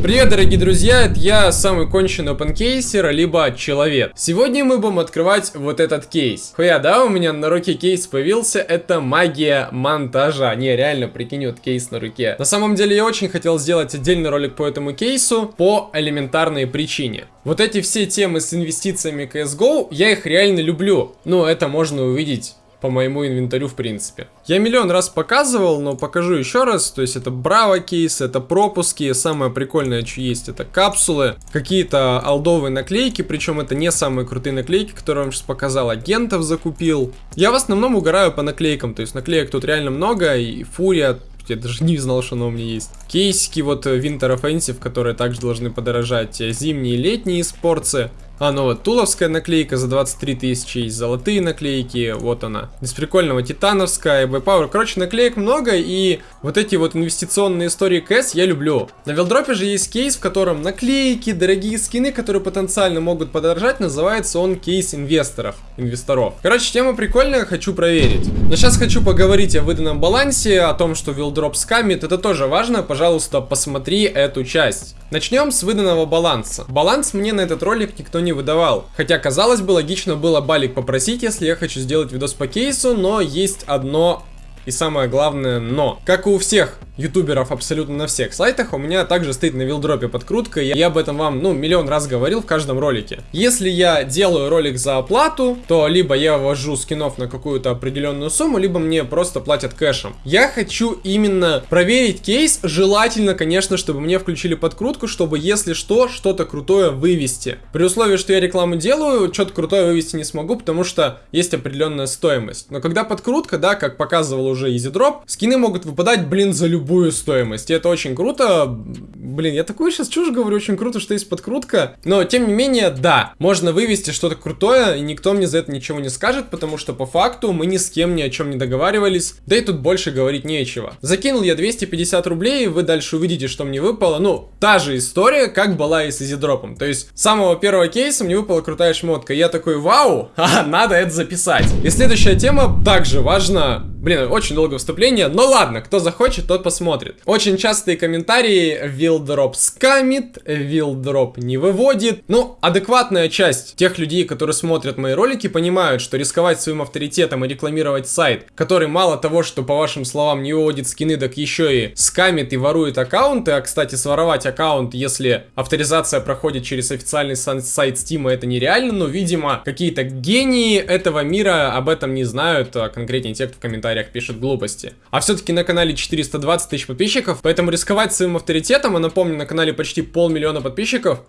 Привет, дорогие друзья, это я, самый конченый опенкейсер, либо человек. Сегодня мы будем открывать вот этот кейс. Хуя, да, у меня на руке кейс появился, это магия монтажа. Не, реально, прикинь, вот кейс на руке. На самом деле, я очень хотел сделать отдельный ролик по этому кейсу, по элементарной причине. Вот эти все темы с инвестициями CSGO, я их реально люблю. Ну, это можно увидеть по моему инвентарю в принципе. Я миллион раз показывал, но покажу еще раз. То есть это браво кейс, это пропуски. Самое прикольное, что есть, это капсулы. Какие-то алдовые наклейки, причем это не самые крутые наклейки, которые я вам сейчас показал. Агентов закупил. Я в основном угораю по наклейкам. То есть наклеек тут реально много. И фурия я даже не знал, что она у меня есть. Кейсики вот Winter Offensive, которые также должны подорожать. Зимние и летние спорцы. А, ну вот, туловская наклейка за 23 тысячи, есть золотые наклейки, вот она. Из прикольного титановская, Power. Короче, наклеек много, и вот эти вот инвестиционные истории КС я люблю. На Вилдропе же есть кейс, в котором наклейки, дорогие скины, которые потенциально могут подорожать, называется он кейс инвесторов, инвесторов. Короче, тема прикольная, хочу проверить. Но сейчас хочу поговорить о выданном балансе, о том, что Вилдроп скамит, это тоже важно, пожалуйста, посмотри эту часть. Начнем с выданного баланса. Баланс мне на этот ролик никто не выдавал. Хотя, казалось бы, логично было балик попросить, если я хочу сделать видос по кейсу, но есть одно и самое главное, но. Как и у всех ютуберов абсолютно на всех сайтах, у меня также стоит на вилдропе подкрутка, я об этом вам, ну, миллион раз говорил в каждом ролике. Если я делаю ролик за оплату, то либо я ввожу скинов на какую-то определенную сумму, либо мне просто платят кэшем. Я хочу именно проверить кейс, желательно, конечно, чтобы мне включили подкрутку, чтобы, если что, что-то крутое вывести. При условии, что я рекламу делаю, что-то крутое вывести не смогу, потому что есть определенная стоимость. Но когда подкрутка, да, как показывал уже EasyDrop, скины могут выпадать, блин, за любую любую стоимость. И это очень круто. Блин, я такую сейчас чушь говорю, очень круто, что есть подкрутка. Но, тем не менее, да, можно вывести что-то крутое, и никто мне за это ничего не скажет, потому что по факту мы ни с кем ни о чем не договаривались. Да и тут больше говорить нечего. Закинул я 250 рублей, вы дальше увидите, что мне выпало. Ну, та же история, как была и с изидропом. То есть, с самого первого кейса мне выпала крутая шмотка. Я такой, вау, надо это записать. И следующая тема также важна Блин, очень долгое вступление, но ладно, кто захочет, тот посмотрит. Очень частые комментарии, Вилдроп скамит, Вилдроп не выводит. Ну, адекватная часть тех людей, которые смотрят мои ролики, понимают, что рисковать своим авторитетом и рекламировать сайт, который мало того, что по вашим словам не выводит скины, так еще и скамит и ворует аккаунты. А, кстати, своровать аккаунт, если авторизация проходит через официальный сайт Steam, это нереально, но, видимо, какие-то гении этого мира об этом не знают, а конкретнее те, кто в комментариях комментариях пишет глупости. А все-таки на канале 420 тысяч подписчиков, поэтому рисковать своим авторитетом, а напомню, на канале почти полмиллиона подписчиков,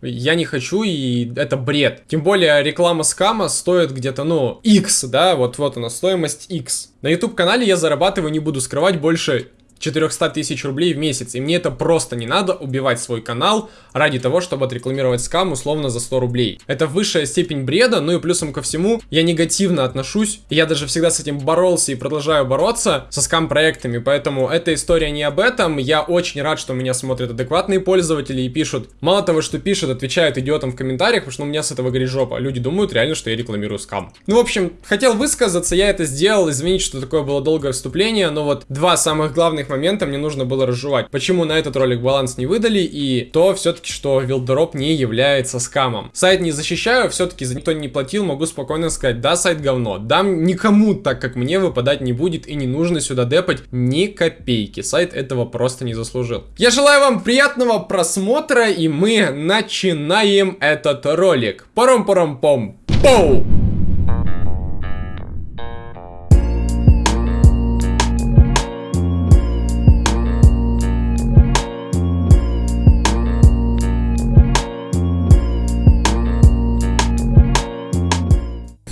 я не хочу, и это бред. Тем более реклама скама стоит где-то, ну, X, да, вот, вот она, стоимость X. На YouTube канале я зарабатываю, не буду скрывать, больше 400 тысяч рублей в месяц. И мне это просто не надо убивать свой канал ради того, чтобы отрекламировать скам условно за 100 рублей. Это высшая степень бреда, ну и плюсом ко всему, я негативно отношусь. Я даже всегда с этим боролся и продолжаю бороться со скам-проектами, поэтому эта история не об этом. Я очень рад, что меня смотрят адекватные пользователи и пишут. Мало того, что пишут, отвечают идиотам в комментариях, потому что у меня с этого горит жопа. Люди думают реально, что я рекламирую скам. Ну, в общем, хотел высказаться, я это сделал. Извините, что такое было долгое вступление, но вот два самых главных важных моментов мне нужно было разжевать. Почему на этот ролик баланс не выдали и то все-таки, что Вилдроп не является скамом. Сайт не защищаю, все-таки за никто не платил, могу спокойно сказать, да, сайт говно. Дам никому так, как мне выпадать не будет и не нужно сюда депать ни копейки. Сайт этого просто не заслужил. Я желаю вам приятного просмотра и мы начинаем этот ролик. Паром-паром-пом. Поу!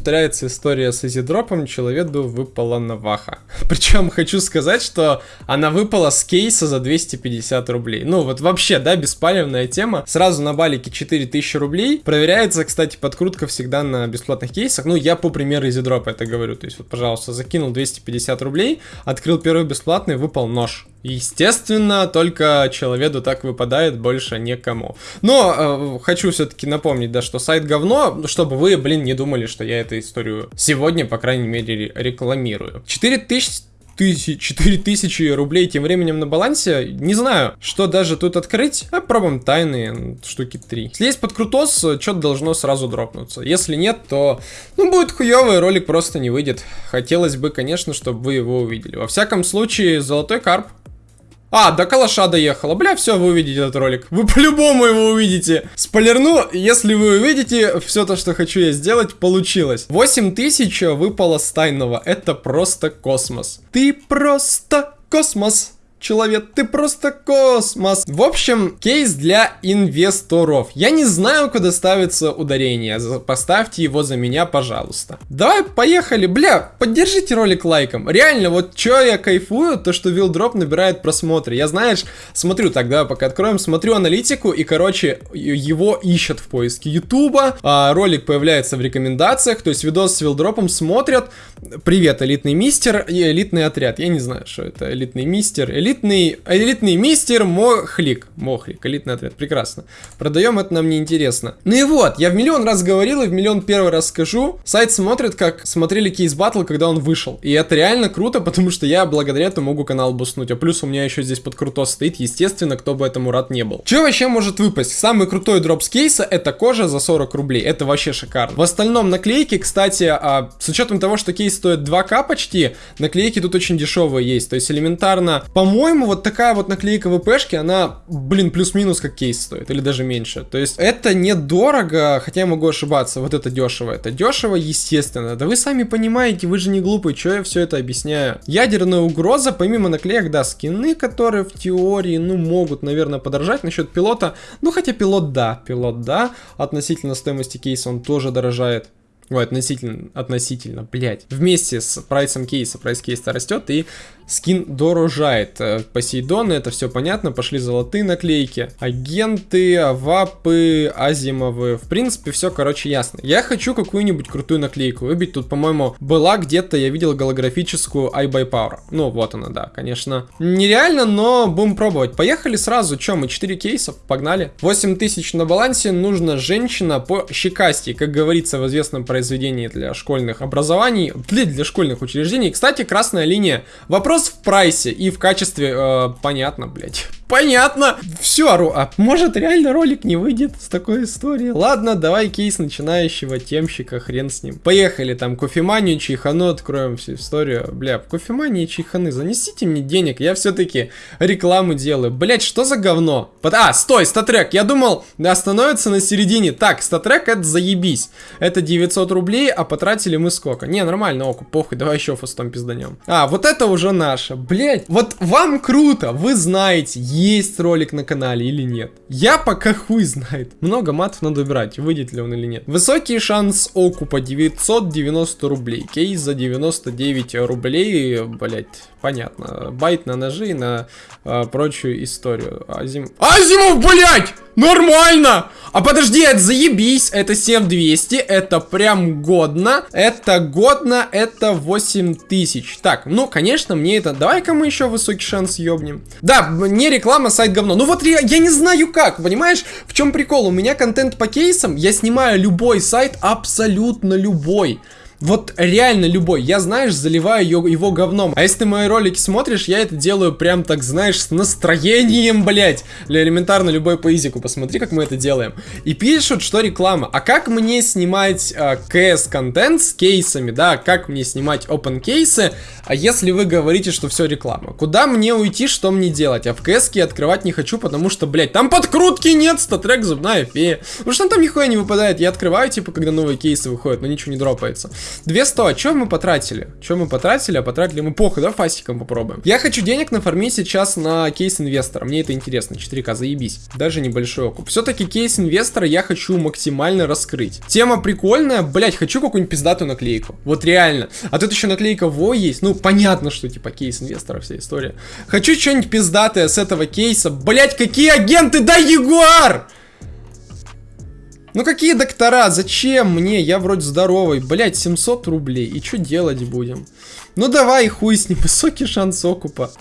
Повторяется история с изидропом, человеку выпала наваха. Причем хочу сказать, что она выпала с кейса за 250 рублей. Ну вот вообще, да, беспалевная тема. Сразу на балике 4000 рублей. Проверяется, кстати, подкрутка всегда на бесплатных кейсах. Ну я по примеру изидропа это говорю. То есть вот, пожалуйста, закинул 250 рублей, открыл первый бесплатный, выпал нож. Естественно, только человеку так выпадает, больше некому. Но э, хочу все-таки напомнить, да, что сайт говно, чтобы вы, блин, не думали, что я эту историю сегодня, по крайней мере, рекламирую. 4000 тысяч, 4000 рублей тем временем на балансе. Не знаю, что даже тут открыть. А пробуем тайные штуки 3. Если есть под крутос, что-то должно сразу дропнуться. Если нет, то ну будет хуёвый, ролик просто не выйдет. Хотелось бы, конечно, чтобы вы его увидели. Во всяком случае, золотой карп а, до калаша доехала. Бля, все, вы увидите этот ролик. Вы по-любому его увидите. Спойлерну, если вы увидите, все то, что хочу я сделать, получилось. 8000 выпало с тайного. Это просто космос. Ты просто космос человек, ты просто космос. В общем, кейс для инвесторов. Я не знаю, куда ставится ударение. Поставьте его за меня, пожалуйста. Давай, поехали. Бля, поддержите ролик лайком. Реально, вот что я кайфую, то что Вилдроп набирает просмотры. Я, знаешь, смотрю тогда, пока откроем, смотрю аналитику и, короче, его ищут в поиске Ютуба. А, ролик появляется в рекомендациях, то есть видос с Вилдропом смотрят. Привет, элитный мистер и элитный отряд. Я не знаю, что это элитный мистер, элитный, элитный мистер Мохлик. Мохлик, элитный отряд, прекрасно. Продаем, это нам не интересно. Ну и вот, я в миллион раз говорил и в миллион первый раз скажу. Сайт смотрит, как смотрели кейс батл, когда он вышел. И это реально круто, потому что я благодаря этому могу канал буснуть. А плюс у меня еще здесь под круто стоит, естественно, кто бы этому рад не был. Что вообще может выпасть? Самый крутой дроп с кейса это кожа за 40 рублей. Это вообще шикарно. В остальном наклейки, кстати, а, с учетом того, что кейс стоит 2к почти, наклейки тут очень дешевые есть. То есть элементарно, по-моему, вот такая вот наклейка ВПшки, она, блин, плюс-минус как кейс стоит, или даже меньше. То есть это недорого, хотя я могу ошибаться, вот это дешево. Это дешево, естественно. Да вы сами понимаете, вы же не глупые, что я все это объясняю. Ядерная угроза, помимо наклеек, да, скины, которые в теории, ну, могут, наверное, подорожать. Насчет пилота, ну, хотя пилот, да, пилот, да, относительно стоимости кейса он тоже дорожает. Ой, относительно, относительно, блять. Вместе с прайсом кейса, прайс кейса растет, и скин дорожает. Э, Посейдоны, это все понятно, пошли золотые наклейки. Агенты, авапы, азимовы. В принципе, все, короче, ясно. Я хочу какую-нибудь крутую наклейку выбить. Тут, по-моему, была где-то, я видел голографическую iBuyPower. Ну, вот она, да, конечно. Нереально, но будем пробовать. Поехали сразу. Че, мы 4 кейсов, погнали. 8000 на балансе, нужна женщина по щекасти. Как говорится в известном произведении для школьных образований, для, для школьных учреждений. Кстати, красная линия. Вопрос Вопрос в прайсе и в качестве, э, понятно, блядь. Понятно. Все, а может реально ролик не выйдет с такой историей? Ладно, давай кейс начинающего темщика, хрен с ним. Поехали, там, кофеманию, чайхану, откроем всю историю. Бля, кофемании и чайханы, занесите мне денег, я все-таки рекламу делаю. Блять, что за говно? А, стой, статрек, я думал, остановится на середине. Так, статрек это заебись. Это 900 рублей, а потратили мы сколько? Не, нормально, оку, похуй, давай еще фастом пизданем. А, вот это уже наша. Блять, вот вам круто, вы знаете, есть ролик на канале или нет. Я пока хуй знает. Много матов надо убирать, выйдет ли он или нет. Высокий шанс окупа 990 рублей. Кейс за 99 рублей, блять, понятно. Байт на ножи и на э, прочую историю. Азим... Азимов, блять! Нормально! А подожди, это заебись, это 7200, это прям годно, это годно, это 8000. Так, ну, конечно, мне это... Давай-ка мы еще высокий шанс ёбнем. Да, не реклама, сайт говно. Ну вот я, я не знаю как, понимаешь? В чем прикол? У меня контент по кейсам, я снимаю любой сайт, абсолютно любой. Вот реально любой. Я, знаешь, заливаю его, его говном. А если ты мои ролики смотришь, я это делаю прям так, знаешь, с настроением, блять. Для элементарно любой поизику. Посмотри, как мы это делаем. И пишут, что реклама. А как мне снимать э, CS-контент с кейсами, да? Как мне снимать open кейсы, а если вы говорите, что все реклама? Куда мне уйти, что мне делать? А в CS открывать не хочу, потому что, блять, там подкрутки нет, статрек, зубная фея. Потому что там нихуя не выпадает. Я открываю, типа, когда новые кейсы выходят, но ничего не дропается. 200, а что мы потратили? Что мы потратили? А потратили мы похуй, да, фастиком попробуем. Я хочу денег нафармить сейчас на кейс инвестора. Мне это интересно. 4К, заебись. Даже небольшой окуп. Все-таки кейс инвестора я хочу максимально раскрыть. Тема прикольная. Блять, хочу какую-нибудь пиздатую наклейку. Вот реально. А тут еще наклейка Во есть. Ну, понятно, что типа кейс инвестора вся история. Хочу что-нибудь пиздатое с этого кейса. Блять, какие агенты? Да, Ягуар! Ну какие доктора? Зачем мне? Я вроде здоровый. Блять, 700 рублей. И что делать будем? Ну давай, хуй с ним. Высокий шанс окупа.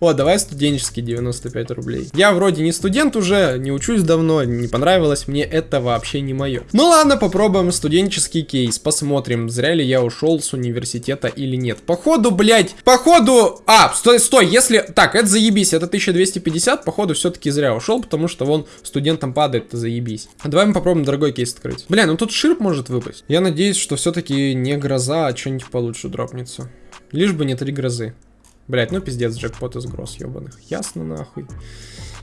О, давай студенческий 95 рублей. Я вроде не студент уже, не учусь давно, не понравилось мне, это вообще не мое. Ну ладно, попробуем студенческий кейс, посмотрим, зря ли я ушел с университета или нет. Походу, блядь, походу... А, стой, стой, если... Так, это заебись, это 1250, походу все-таки зря ушел, потому что вон студентам падает, это заебись. А давай мы попробуем дорогой кейс открыть. Бля, ну тут ширп может выпасть. Я надеюсь, что все-таки не гроза, а что-нибудь получше дропнется. Лишь бы не три грозы. Блять, ну пиздец, джекпот из гроз ебаных. Ясно нахуй.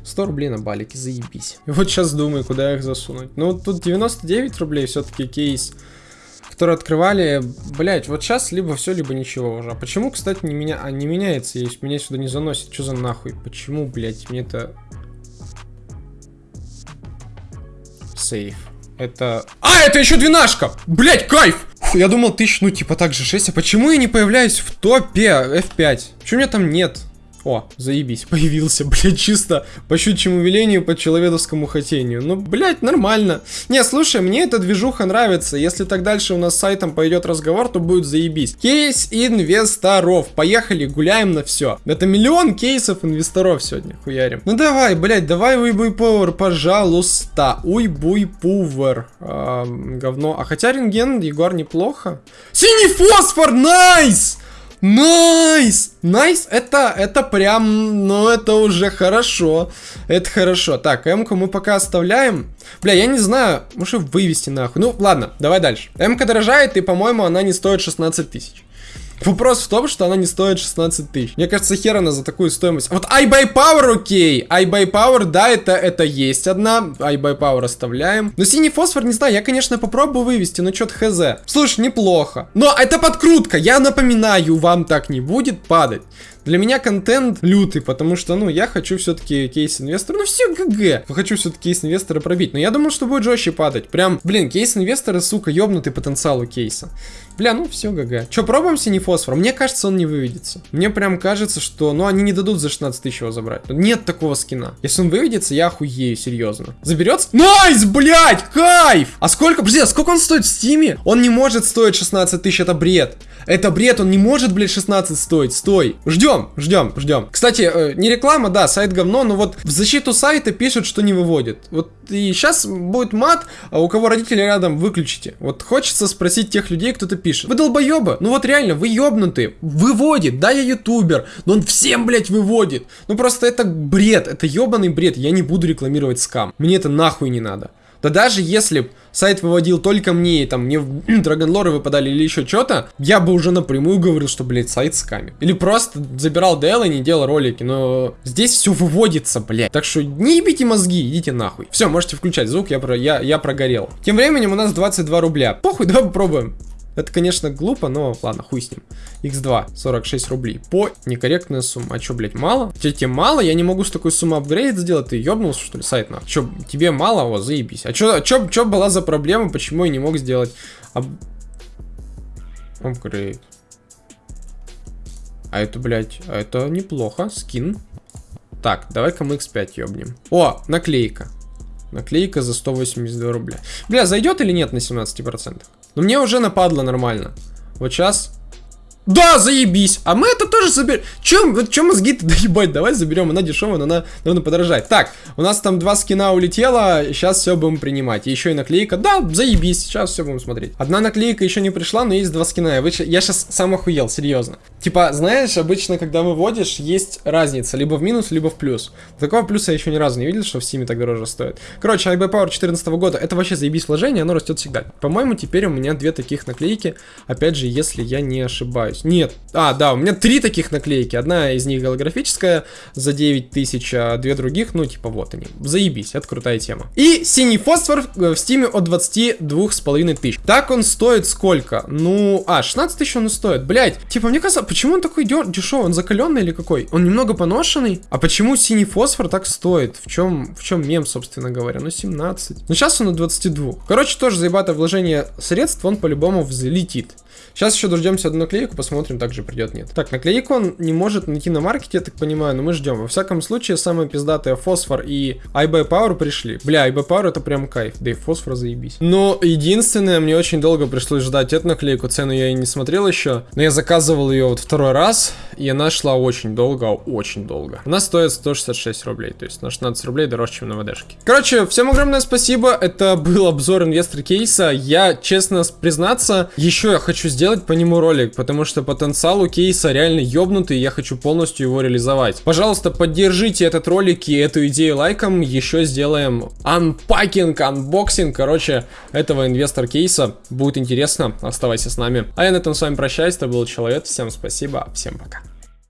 100 рублей на балике, заебись. И вот сейчас думаю, куда их засунуть. Ну, тут 99 рублей все-таки кейс, который открывали. Блять, вот сейчас либо все, либо ничего уже. А почему, кстати, не, меня... а, не меняется, если меня сюда не заносит? Что за нахуй? Почему, блять, мне это... Сейф. Это... А, это еще двенашка! Блять, кайф! Я думал тысяч, ну типа так же 6. А почему я не появляюсь в топе F5? Почему меня там нет? О, заебись, появился, блядь, чисто по щучьему велению, по человеческому хотению. Ну, блядь, нормально. Не, слушай, мне эта движуха нравится. Если так дальше у нас с сайтом пойдет разговор, то будет заебись. Кейс инвесторов. Поехали, гуляем на все. Это миллион кейсов инвесторов сегодня, хуярим. Ну давай, блядь, давай уйбуй повар, пожалуйста. Уйбуй пувер. А, говно. А хотя рентген, Егор, неплохо. Синий фосфор, nice! Nice! Nice! Nice, это, это прям, ну это уже хорошо. Это хорошо. Так, М-ку мы пока оставляем. Бля, я не знаю, может вывести нахуй. Ну, ладно, давай дальше. М-ка дорожает, и, по-моему, она не стоит 16 тысяч. Вопрос в том, что она не стоит 16 тысяч. Мне кажется, хер она за такую стоимость. Вот iBuyPower окей. iBuyPower, да, это, это есть одна. iBuyPower оставляем. Но синий фосфор, не знаю, я, конечно, попробую вывести, но что-то хз. Слушай, неплохо. Но это подкрутка, я напоминаю, вам так не будет падать. Для меня контент лютый, потому что, ну, я хочу все-таки кейс-инвестора, ну, все GG. Хочу все-таки кейс-инвестора пробить, но я думал, что будет жестче падать. Прям, блин, кейс-инвесторы, сука, ёбнутый потенциал у кейса. Бля, ну все, GG. Че, пробуем синий фосфор? Мне кажется, он не выведется. Мне прям кажется, что, ну, они не дадут за 16 тысяч его забрать. Нет такого скина. Если он выведется, я охуею, серьезно. Заберется? Nice, блядь, кайф! А сколько, подожди, а сколько он стоит в Steam е? Он не может стоить 16 тысяч, это бред. Это бред, он не может, блядь, 16 стоить. Стой. Ждем, ждем, ждем. Кстати, э, не реклама, да, сайт говно, но вот в защиту сайта пишут, что не выводит. Вот и сейчас будет мат, а у кого родители рядом, выключите. Вот хочется спросить тех людей, кто-то пишет. Вы долбоебы? Ну вот реально, вы ебнутые. Выводит, да, я ютубер, но он всем, блядь, выводит. Ну просто это бред, это ебаный бред. Я не буду рекламировать скам. Мне это нахуй не надо. Да даже если сайт выводил только мне, и там мне драгонлоры выпадали или еще что-то, я бы уже напрямую говорил, что, блядь, сайт скамит. Или просто забирал DL и не делал ролики, но здесь все выводится, блядь. Так что не ебите мозги, идите нахуй. Все, можете включать звук, я, про, я, я прогорел. Тем временем у нас 22 рубля. Похуй, давай попробуем. Это, конечно, глупо, но ладно, хуй с ним. X2, 46 рублей. По некорректная сумма. А чё, блядь, мало? Тебе, мало? Я не могу с такой суммы апгрейд сделать. Ты ёбнулся, что ли, сайт на? Чё, тебе мало? О, заебись. А чё, чё, чё была за проблема? Почему я не мог сделать ап... апгрейд? А это, блядь, а это неплохо. Скин. Так, давай-ка мы X5 ёбнем. О, наклейка. Наклейка за 182 рубля. Бля, зайдет или нет на 17%? Но мне уже нападло нормально. Вот сейчас да, заебись. А мы это тоже заберем. Чем, чем мозги-то доебать? Давай заберем. Она дешевая, но она, наверное, подорожает. Так, у нас там два скина улетело. Сейчас все будем принимать. Еще и наклейка. Да, заебись. Сейчас все будем смотреть. Одна наклейка еще не пришла, но есть два скина. Я, выч... я сейчас сам охуел, серьезно. Типа, знаешь, обычно, когда выводишь, есть разница. Либо в минус, либо в плюс. Такого плюса я еще ни разу не видел, что в Steam так дороже стоит. Короче, IB Power 14 года. Это вообще заебись вложение, оно растет всегда. По-моему, теперь у меня две таких наклейки. Опять же, если я не ошибаюсь ошибаюсь. Нет. А, да, у меня три таких наклейки. Одна из них голографическая за 9 тысяч, а две других, ну, типа, вот они. Заебись, это крутая тема. И синий фосфор в стиме от 22 с половиной тысяч. Так он стоит сколько? Ну, а, 16 тысяч он стоит. Блять, типа, мне кажется, почему он такой дешевый? Он закаленный или какой? Он немного поношенный? А почему синий фосфор так стоит? В чем, в чем мем, собственно говоря? Ну, 17. Ну, сейчас он на 22. Короче, тоже заебатое вложение средств, он по-любому взлетит. Сейчас еще дождемся одну наклейку, посмотрим, также придет, нет. Так, наклейку он не может найти на маркете, я так понимаю, но мы ждем. Во всяком случае, самые пиздатые фосфор и iBuy Power пришли. Бля, iBuy Power это прям кайф, да и фосфор заебись. Но единственное, мне очень долго пришлось ждать эту наклейку, цену я и не смотрел еще, но я заказывал ее вот второй раз, и она шла очень долго, очень долго. Она стоит 166 рублей, то есть на 16 рублей дороже, чем на ВДшке. Короче, всем огромное спасибо, это был обзор инвестор кейса. Я, честно признаться, еще я хочу сделать по нему ролик, потому что потенциал у кейса реально ёбнутый, и я хочу полностью его реализовать. Пожалуйста, поддержите этот ролик и эту идею лайком, еще сделаем unpacking, unboxing, короче, этого инвестор кейса. Будет интересно, оставайся с нами. А я на этом с вами прощаюсь, это был Человек, всем спасибо, всем пока.